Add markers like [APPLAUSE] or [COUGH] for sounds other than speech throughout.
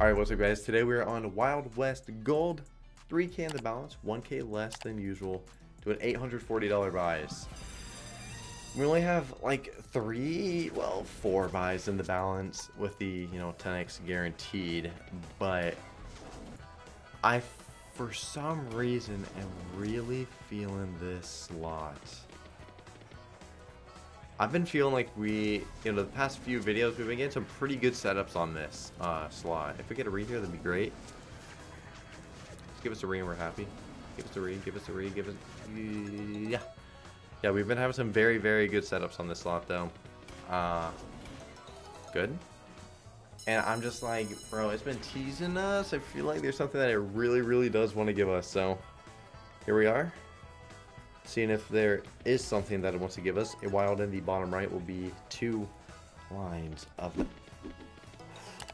Alright, what's up guys? Today we're on Wild West Gold. 3k in the balance, 1k less than usual, to an $840 buys. We only have like three, well, four buys in the balance with the, you know, 10x guaranteed, but I, for some reason, am really feeling this slot. I've been feeling like we, you know, the past few videos, we've been getting some pretty good setups on this uh, slot. If we get a read here, that'd be great. Just give us a read and we're happy. Give us a read, give us a read, give us... Yeah. Yeah, we've been having some very, very good setups on this slot, though. Uh, good. And I'm just like, bro, it's been teasing us. I feel like there's something that it really, really does want to give us. So, here we are seeing if there is something that it wants to give us. A wild in the bottom right will be two lines of...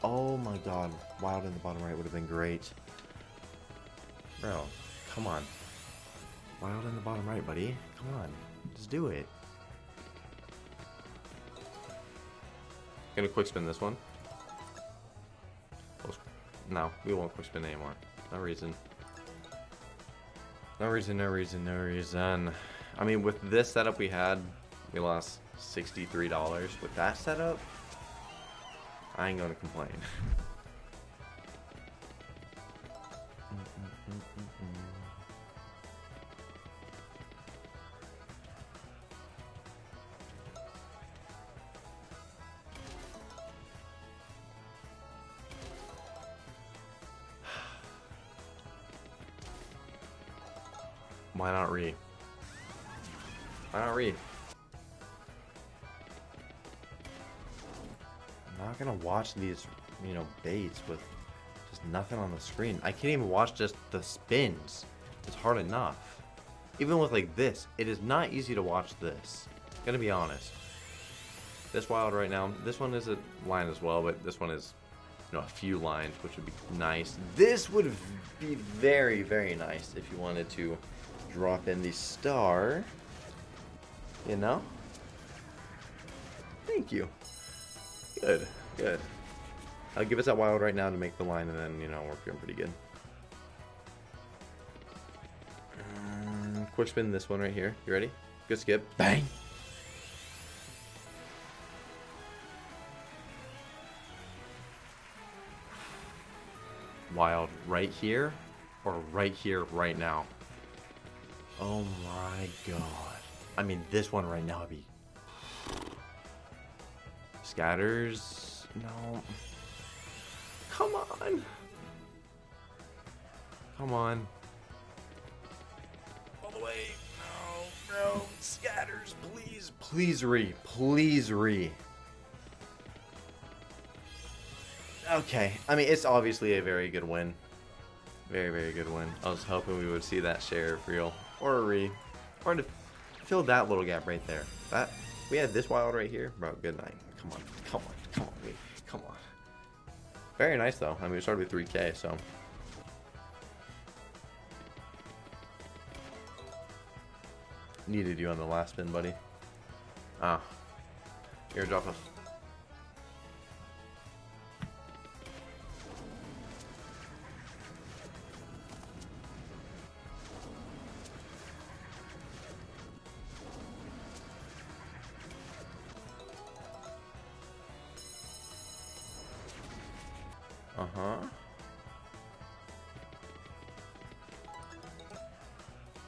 Oh my god, wild in the bottom right would have been great. Bro, come on. Wild in the bottom right, buddy. Come on, just do it. Gonna quick spin this one. No, we won't quick spin anymore. No reason. No reason, no reason, no reason. I mean, with this setup we had, we lost $63. With that setup, I ain't gonna complain. [LAUGHS] Why not re? Why not re? I'm not gonna watch these, you know, baits with just nothing on the screen. I can't even watch just the spins. It's hard enough. Even with like this, it is not easy to watch this. I'm Gonna be honest. This wild right now, this one is a line as well, but this one is, you know, a few lines, which would be nice. This would be very, very nice if you wanted to drop in the star. You know? Thank you. Good, good. I'll give us that wild right now to make the line, and then, you know, we're feeling pretty good. Um, quick spin this one right here. You ready? Good skip. Bang! Wild right here, or right here, right now. Oh my god. I mean, this one right now would be... Scatters? No. Come on. Come on. All the way. No, no. Scatters, please. Please re. Please re. Okay. I mean, it's obviously a very good win. Very, very good win. I was hoping we would see that share real or a re, or to fill that little gap right there. That we had this wild right here, bro. Good night. Come on, come on, come on, me, come on. Very nice though. I mean, we started with 3K, so. Needed you on the last spin, buddy. Ah. Airdrop us. Uh-huh.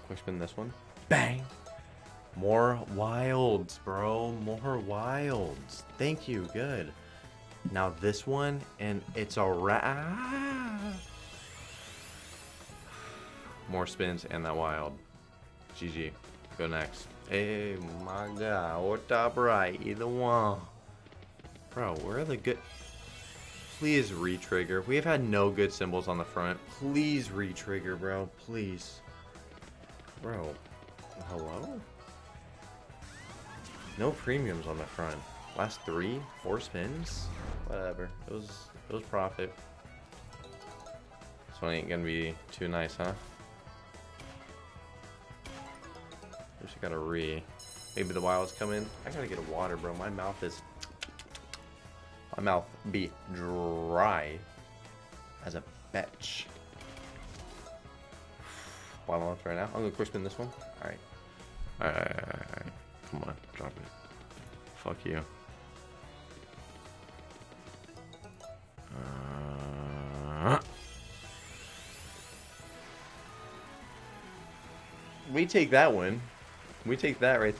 Quick spin this one. Bang! More wilds, bro. More wilds. Thank you. Good. Now this one, and it's a wrap. More spins and that wild. GG. Go next. Hey, my God. Or top right. Either one. Bro, where are the good... Please re-trigger. We have had no good symbols on the front. Please re-trigger, bro. Please. Bro. Hello? No premiums on the front. Last three? Four spins? Whatever. It was it was profit. This one ain't gonna be too nice, huh? Wish I got a re. Maybe the wilds come in. I gotta get a water, bro. My mouth is my mouth be dry. as a bitch. Bottom left right now. I'm gonna quick spin this one. Alright. Alright, alright, alright. Come on, drop it. Fuck you. Uh, we take that one. We take that right.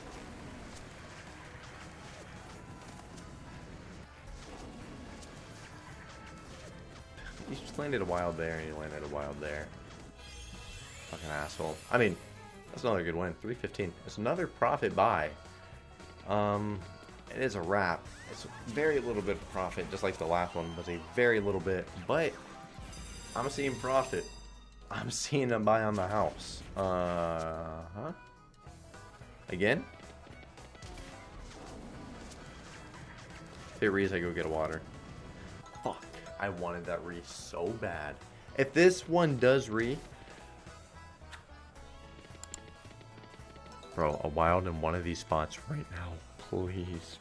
Landed a wild there and you landed a wild there. Fucking asshole. I mean, that's another good win. 315. It's another profit buy. Um, it is a wrap. It's very little bit of profit, just like the last one was a very little bit. But I'm seeing profit. I'm seeing a buy on the house. Uh huh. Again? If it reads, I go get a water. I wanted that re so bad. If this one does re, Bro, a wild in one of these spots right now. Please.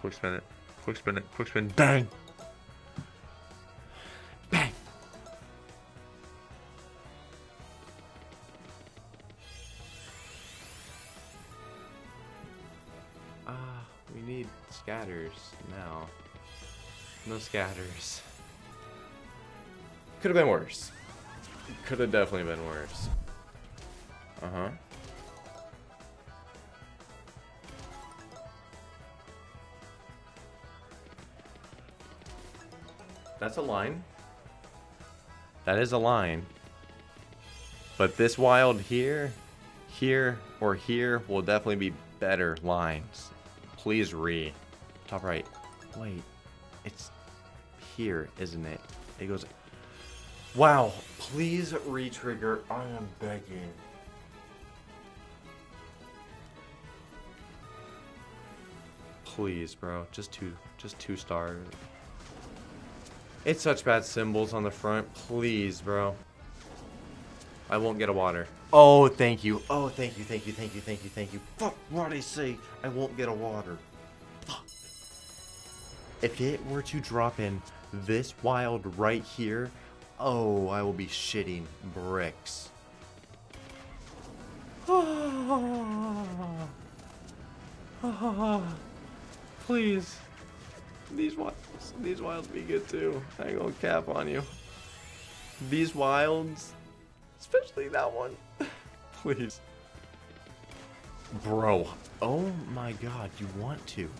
Quick spin it. Quick spin it. Quick spin. Bang! No scatters. Could have been worse. Could have definitely been worse. Uh-huh. That's a line. That is a line. But this wild here, here, or here will definitely be better lines. Please re. Top right. Wait. It's here, isn't it? It goes... Wow. Please re-trigger. I am begging. Please, bro. Just two. Just two stars. It's such bad symbols on the front. Please, bro. I won't get a water. Oh, thank you. Oh, thank you, thank you, thank you, thank you, thank you. Fuck what I say. I won't get a water. If it were to drop in this wild right here, oh, I will be shitting bricks. [SIGHS] Please. These wilds, these wilds be good too. I ain't gonna cap on you. These wilds, especially that one. [LAUGHS] Please. Bro. Oh my god, you want to.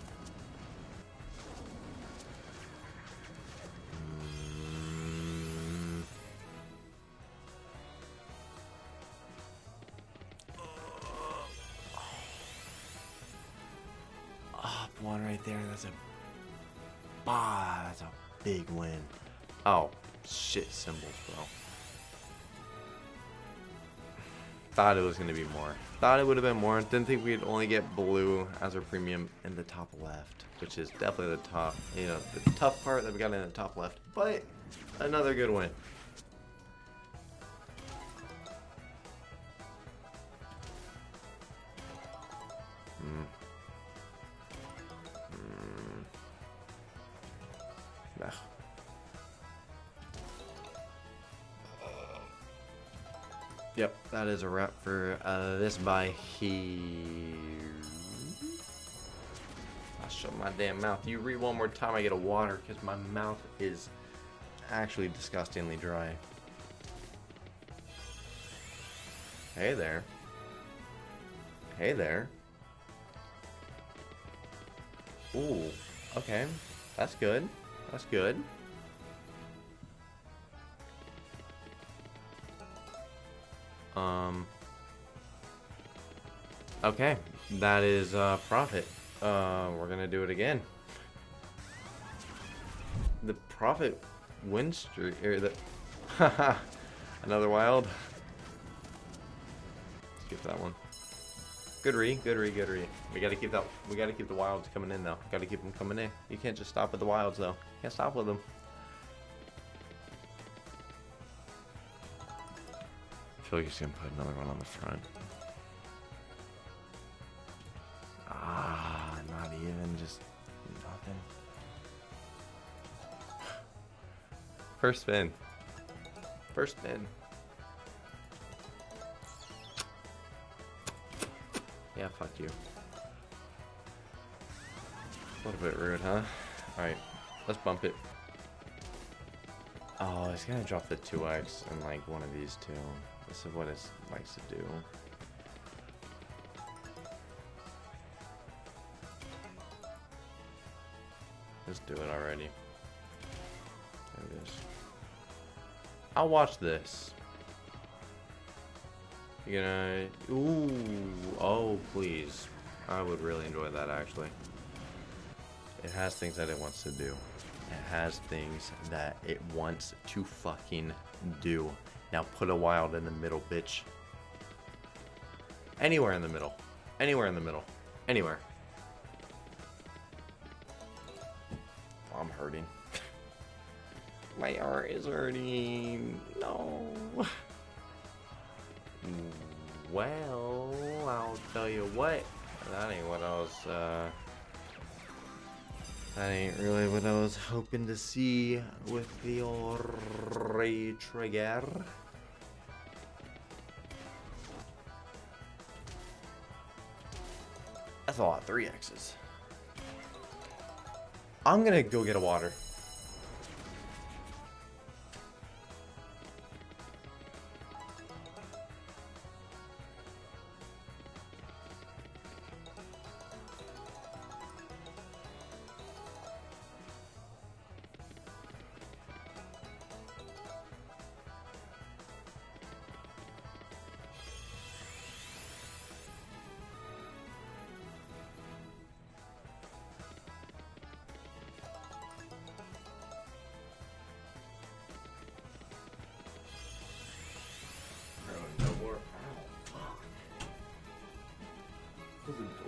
Oh, shit symbols, bro. Thought it was gonna be more. Thought it would have been more. Didn't think we'd only get blue as our premium in the top left, which is definitely the top, you know, the tough part that we got in the top left. But another good win. Yep, that is a wrap for uh, this by here. I'll shut my damn mouth. You read one more time, I get a water because my mouth is actually disgustingly dry. Hey there. Hey there. Ooh, okay. That's good. That's good. Um. Okay, that is uh, profit. Uh, we're gonna do it again. The profit win streak, or the haha, [LAUGHS] another wild. Skip that one. Good re, good re, good re. We gotta keep that. We gotta keep the wilds coming in though. Gotta keep them coming in. You can't just stop with the wilds though. Can't stop with them. I feel like he's gonna put another one on the front. Ah, not even, just nothing. [SIGHS] First spin. First spin. Yeah, fuck you. A little bit rude, huh? Alright, let's bump it. Oh, it's gonna drop the 2x in like one of these two. This is what it likes to do. Let's do it already. There it is. I'll watch this. You gonna... Ooh. Oh, please. I would really enjoy that, actually. It has things that it wants to do. It has things that it wants to fucking do. Now put a wild in the middle, bitch. Anywhere in the middle. Anywhere in the middle. Anywhere. I'm hurting. [LAUGHS] My heart is hurting. No. [LAUGHS] Well, I'll tell you what. That ain't what I was, uh... That ain't really what I was hoping to see with the old re-trigger. That's a lot, three X's. I'm gonna go get a water.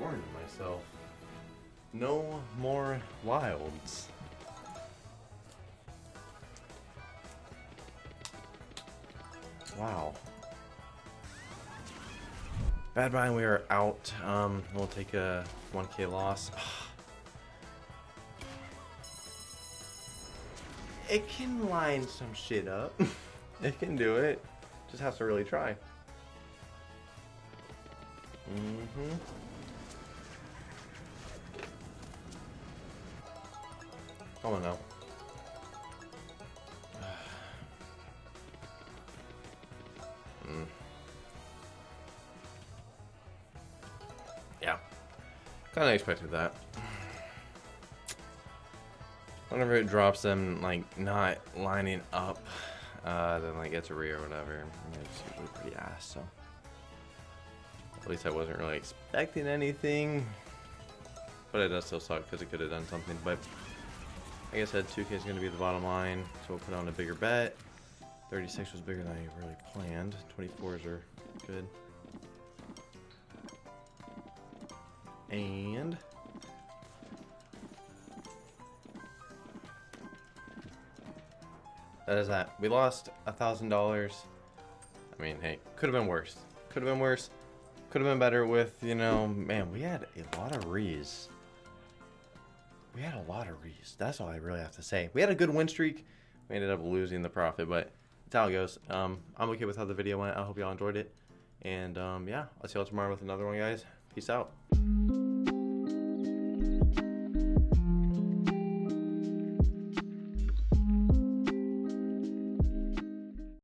Myself. No more wilds. Wow. Bad Mind, we are out. Um, we'll take a 1k loss. [SIGHS] it can line some shit up. [LAUGHS] it can do it. Just has to really try. Mm-hmm. Oh no. mm. Yeah. Kinda expected that. Whenever it drops them, like, not lining up, uh, then, like, it's a re or whatever, it's usually pretty ass, so. At least I wasn't really expecting anything. But it does still suck because it could have done something. But like I said, 2K is going to be the bottom line. So we'll put on a bigger bet. 36 was bigger than I really planned. 24s are good. And... That is that. We lost a $1,000. I mean, hey, could have been worse. Could have been worse. Could have been better with, you know, man, we had a lot of rees. We had a lot of rees. That's all I really have to say. We had a good win streak. We ended up losing the profit, but that's how it goes. Um, I'm okay with how the video went. I hope y'all enjoyed it. And um, yeah, I'll see y'all tomorrow with another one, guys. Peace out.